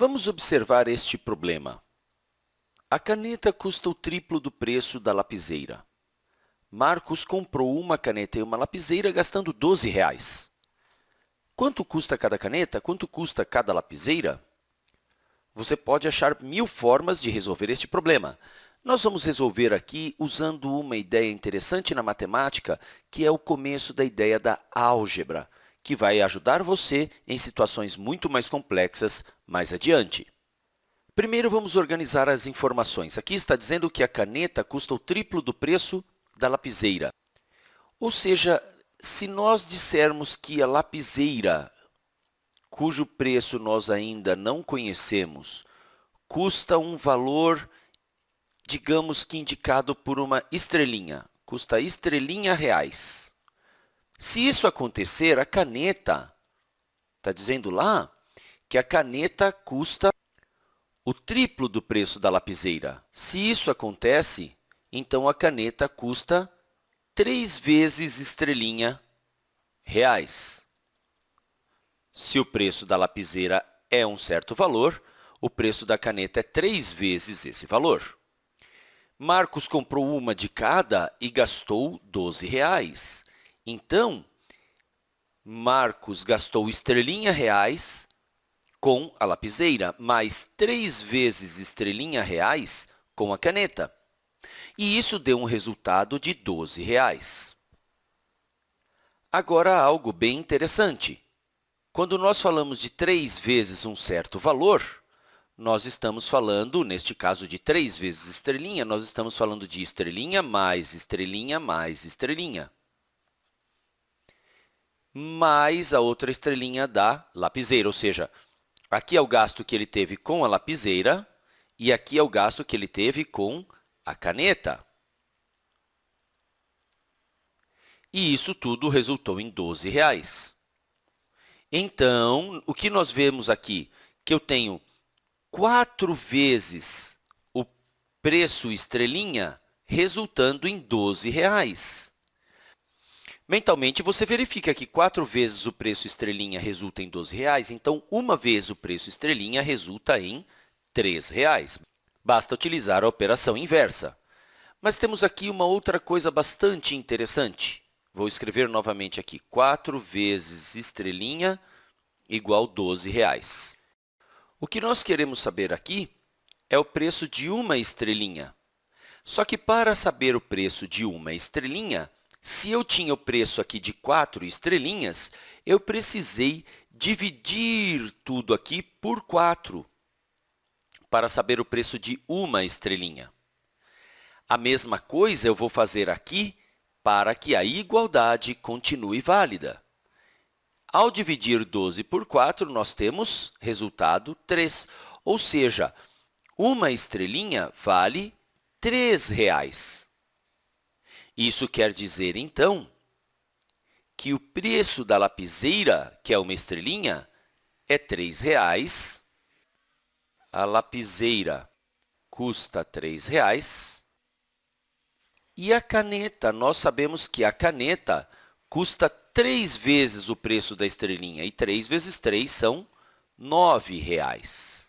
Vamos observar este problema. A caneta custa o triplo do preço da lapiseira. Marcos comprou uma caneta e uma lapiseira gastando 12 reais. Quanto custa cada caneta? Quanto custa cada lapiseira? Você pode achar mil formas de resolver este problema. Nós vamos resolver aqui usando uma ideia interessante na matemática, que é o começo da ideia da álgebra, que vai ajudar você em situações muito mais complexas mais adiante. Primeiro, vamos organizar as informações. Aqui está dizendo que a caneta custa o triplo do preço da lapiseira. Ou seja, se nós dissermos que a lapiseira, cujo preço nós ainda não conhecemos, custa um valor, digamos que indicado por uma estrelinha, custa estrelinha reais. Se isso acontecer, a caneta, está dizendo lá, que a caneta custa o triplo do preço da lapiseira. Se isso acontece, então a caneta custa 3 vezes estrelinha reais. Se o preço da lapiseira é um certo valor, o preço da caneta é 3 vezes esse valor. Marcos comprou uma de cada e gastou 12 reais. Então, Marcos gastou estrelinha reais com a lapiseira, mais 3 vezes estrelinha reais com a caneta. E isso deu um resultado de 12 reais. Agora, algo bem interessante. Quando nós falamos de 3 vezes um certo valor, nós estamos falando, neste caso, de 3 vezes estrelinha, nós estamos falando de estrelinha mais estrelinha mais estrelinha mais a outra estrelinha da lapiseira, ou seja, aqui é o gasto que ele teve com a lapiseira e aqui é o gasto que ele teve com a caneta. E isso tudo resultou em 12 reais. Então, o que nós vemos aqui? Que eu tenho 4 vezes o preço estrelinha, resultando em 12 reais. Mentalmente, você verifica que 4 vezes o preço estrelinha resulta em 12 reais, então, uma vez o preço estrelinha resulta em 3 reais. Basta utilizar a operação inversa. Mas temos aqui uma outra coisa bastante interessante. Vou escrever novamente aqui, 4 vezes estrelinha igual 12 reais. O que nós queremos saber aqui é o preço de uma estrelinha. Só que, para saber o preço de uma estrelinha, se eu tinha o preço aqui de 4 estrelinhas, eu precisei dividir tudo aqui por 4 para saber o preço de uma estrelinha. A mesma coisa eu vou fazer aqui para que a igualdade continue válida. Ao dividir 12 por 4, nós temos resultado 3, ou seja, uma estrelinha vale 3 reais. Isso quer dizer, então, que o preço da lapiseira, que é uma estrelinha, é R$ reais. A lapiseira custa R$ reais. E a caneta, nós sabemos que a caneta custa três vezes o preço da estrelinha, e 3 vezes 3 são R$ reais.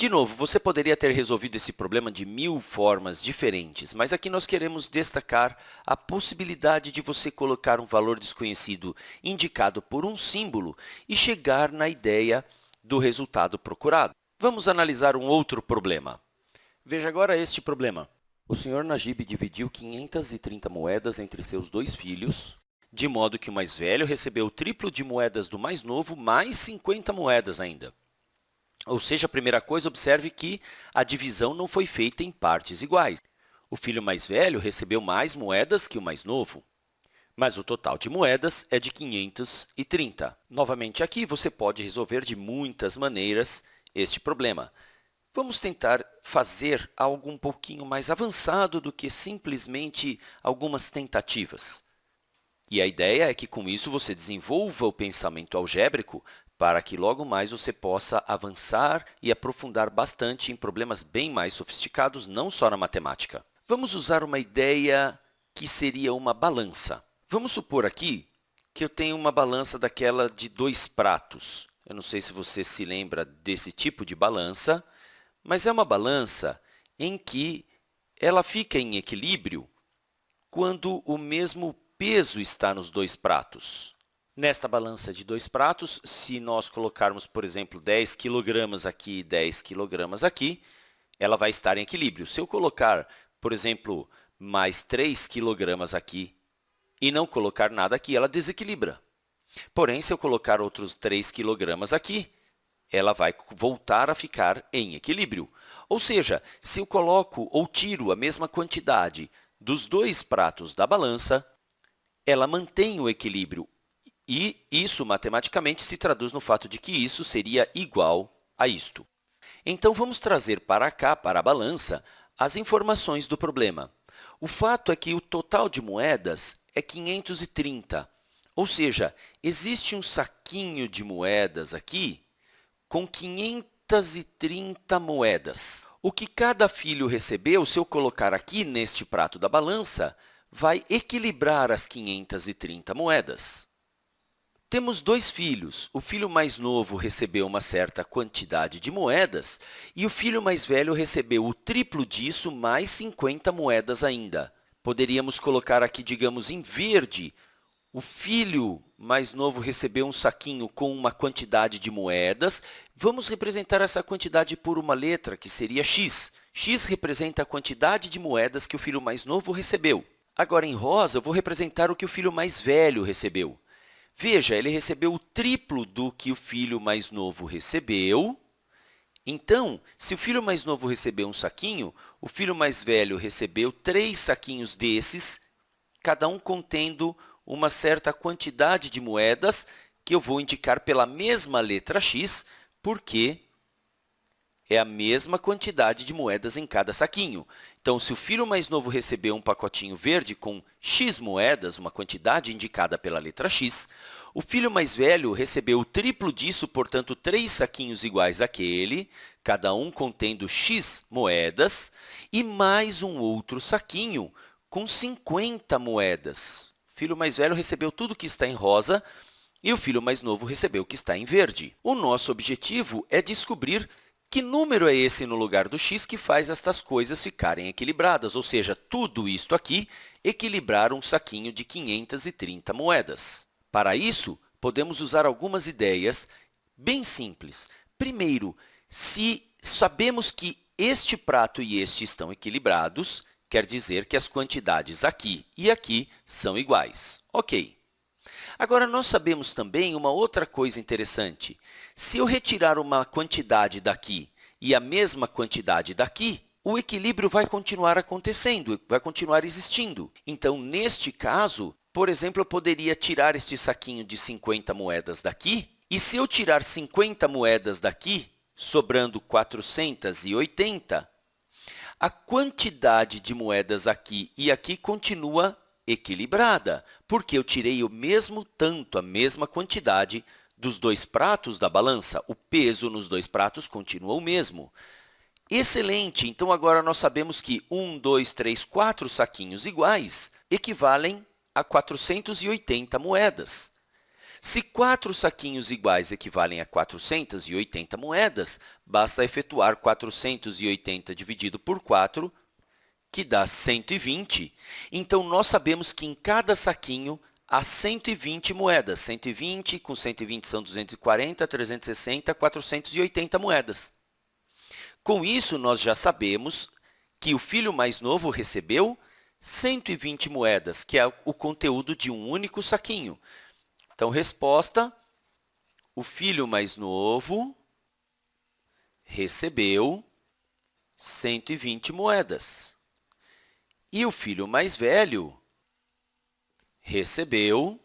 De novo, você poderia ter resolvido esse problema de mil formas diferentes, mas aqui nós queremos destacar a possibilidade de você colocar um valor desconhecido indicado por um símbolo e chegar na ideia do resultado procurado. Vamos analisar um outro problema. Veja agora este problema. O senhor Najib dividiu 530 moedas entre seus dois filhos, de modo que o mais velho recebeu o triplo de moedas do mais novo, mais 50 moedas ainda. Ou seja, a primeira coisa, observe que a divisão não foi feita em partes iguais. O filho mais velho recebeu mais moedas que o mais novo, mas o total de moedas é de 530. Novamente, aqui você pode resolver de muitas maneiras este problema. Vamos tentar fazer algo um pouquinho mais avançado do que simplesmente algumas tentativas. E a ideia é que, com isso, você desenvolva o pensamento algébrico para que logo mais você possa avançar e aprofundar bastante em problemas bem mais sofisticados, não só na matemática. Vamos usar uma ideia que seria uma balança. Vamos supor aqui que eu tenho uma balança daquela de dois pratos. Eu não sei se você se lembra desse tipo de balança, mas é uma balança em que ela fica em equilíbrio quando o mesmo peso está nos dois pratos. Nesta balança de dois pratos, se nós colocarmos, por exemplo, 10 kg aqui e 10 kg aqui, ela vai estar em equilíbrio. Se eu colocar, por exemplo, mais 3 kg aqui e não colocar nada aqui, ela desequilibra. Porém, se eu colocar outros 3 kg aqui, ela vai voltar a ficar em equilíbrio. Ou seja, se eu coloco ou tiro a mesma quantidade dos dois pratos da balança, ela mantém o equilíbrio. E isso, matematicamente, se traduz no fato de que isso seria igual a isto. Então, vamos trazer para cá, para a balança, as informações do problema. O fato é que o total de moedas é 530, ou seja, existe um saquinho de moedas aqui com 530 moedas. O que cada filho recebeu, se eu colocar aqui neste prato da balança, vai equilibrar as 530 moedas. Temos dois filhos. O filho mais novo recebeu uma certa quantidade de moedas e o filho mais velho recebeu o triplo disso, mais 50 moedas ainda. Poderíamos colocar aqui, digamos, em verde, o filho mais novo recebeu um saquinho com uma quantidade de moedas. Vamos representar essa quantidade por uma letra, que seria x. x representa a quantidade de moedas que o filho mais novo recebeu. Agora, em rosa, eu vou representar o que o filho mais velho recebeu. Veja, ele recebeu o triplo do que o filho mais novo recebeu. Então, se o filho mais novo recebeu um saquinho, o filho mais velho recebeu três saquinhos desses, cada um contendo uma certa quantidade de moedas, que eu vou indicar pela mesma letra x, porque é a mesma quantidade de moedas em cada saquinho. Então, se o filho mais novo recebeu um pacotinho verde com x moedas, uma quantidade indicada pela letra x, o filho mais velho recebeu o triplo disso, portanto, três saquinhos iguais àquele, cada um contendo x moedas, e mais um outro saquinho com 50 moedas. O filho mais velho recebeu tudo que está em rosa e o filho mais novo recebeu o que está em verde. O nosso objetivo é descobrir que número é esse no lugar do x que faz estas coisas ficarem equilibradas? Ou seja, tudo isto aqui equilibrar um saquinho de 530 moedas. Para isso, podemos usar algumas ideias bem simples. Primeiro, se sabemos que este prato e este estão equilibrados, quer dizer que as quantidades aqui e aqui são iguais. Ok. Agora, nós sabemos também uma outra coisa interessante. Se eu retirar uma quantidade daqui e a mesma quantidade daqui, o equilíbrio vai continuar acontecendo, vai continuar existindo. Então, neste caso, por exemplo, eu poderia tirar este saquinho de 50 moedas daqui, e se eu tirar 50 moedas daqui, sobrando 480, a quantidade de moedas aqui e aqui continua equilibrada, porque eu tirei o mesmo tanto, a mesma quantidade dos dois pratos da balança. O peso nos dois pratos continua o mesmo. Excelente! Então, agora nós sabemos que 1, 2, 3, 4 saquinhos iguais equivalem a 480 moedas. Se quatro saquinhos iguais equivalem a 480 moedas, basta efetuar 480 dividido por 4 que dá 120. Então, nós sabemos que em cada saquinho há 120 moedas. 120 com 120 são 240, 360, 480 moedas. Com isso, nós já sabemos que o filho mais novo recebeu 120 moedas, que é o conteúdo de um único saquinho. Então, resposta, o filho mais novo recebeu 120 moedas. E o filho mais velho recebeu...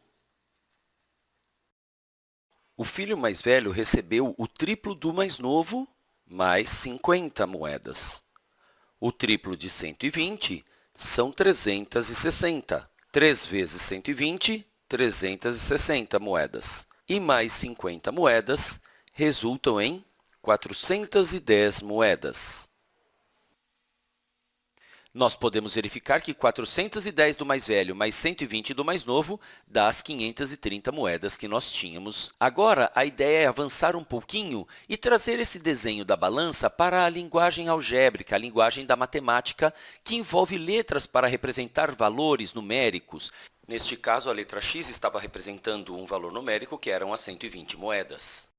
O filho mais velho recebeu o triplo do mais novo, mais 50 moedas. O triplo de 120 são 360. 3 vezes 120, 360 moedas. E mais 50 moedas resultam em 410 moedas. Nós podemos verificar que 410 do mais velho mais 120 do mais novo dá as 530 moedas que nós tínhamos. Agora, a ideia é avançar um pouquinho e trazer esse desenho da balança para a linguagem algébrica, a linguagem da matemática, que envolve letras para representar valores numéricos. Neste caso, a letra x estava representando um valor numérico, que eram as 120 moedas.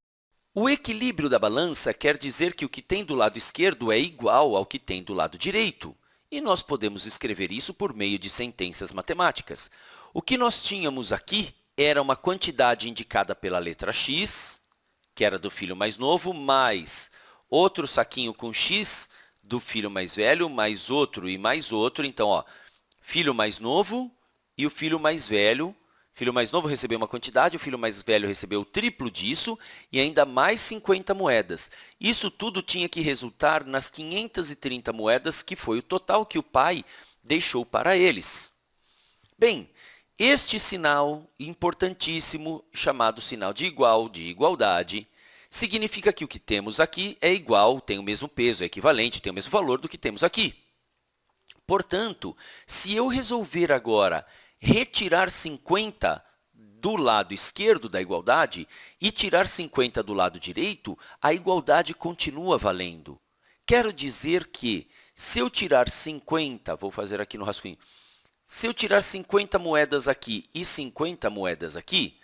O equilíbrio da balança quer dizer que o que tem do lado esquerdo é igual ao que tem do lado direito. E nós podemos escrever isso por meio de sentenças matemáticas. O que nós tínhamos aqui era uma quantidade indicada pela letra x, que era do filho mais novo, mais outro saquinho com x do filho mais velho, mais outro e mais outro. Então, ó, filho mais novo e o filho mais velho filho mais novo recebeu uma quantidade, o filho mais velho recebeu o triplo disso e ainda mais 50 moedas. Isso tudo tinha que resultar nas 530 moedas, que foi o total que o pai deixou para eles. Bem, este sinal importantíssimo, chamado sinal de igual, de igualdade, significa que o que temos aqui é igual, tem o mesmo peso, é equivalente, tem o mesmo valor do que temos aqui. Portanto, se eu resolver agora retirar 50 do lado esquerdo da igualdade e tirar 50 do lado direito, a igualdade continua valendo. Quero dizer que, se eu tirar 50, vou fazer aqui no rascunho, se eu tirar 50 moedas aqui e 50 moedas aqui,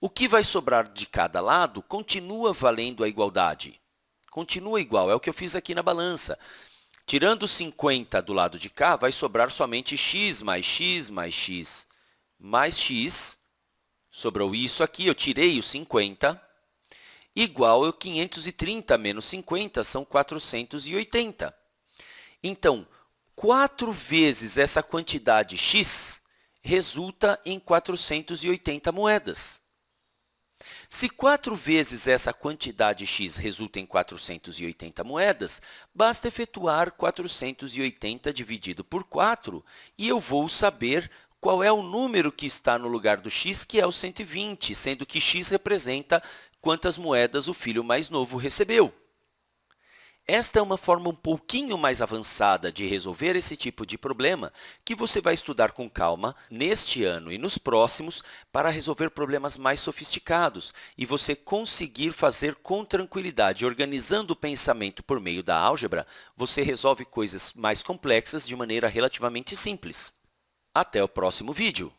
o que vai sobrar de cada lado continua valendo a igualdade. Continua igual, é o que eu fiz aqui na balança. Tirando 50 do lado de cá, vai sobrar somente x mais x mais x mais x. Sobrou isso aqui, eu tirei o 50, igual a 530 menos 50, são 480. Então, 4 vezes essa quantidade x resulta em 480 moedas. Se 4 vezes essa quantidade x resulta em 480 moedas, basta efetuar 480 dividido por 4 e eu vou saber qual é o número que está no lugar do x, que é o 120, sendo que x representa quantas moedas o filho mais novo recebeu. Esta é uma forma um pouquinho mais avançada de resolver esse tipo de problema que você vai estudar com calma neste ano e nos próximos para resolver problemas mais sofisticados e você conseguir fazer com tranquilidade. Organizando o pensamento por meio da álgebra, você resolve coisas mais complexas de maneira relativamente simples. Até o próximo vídeo!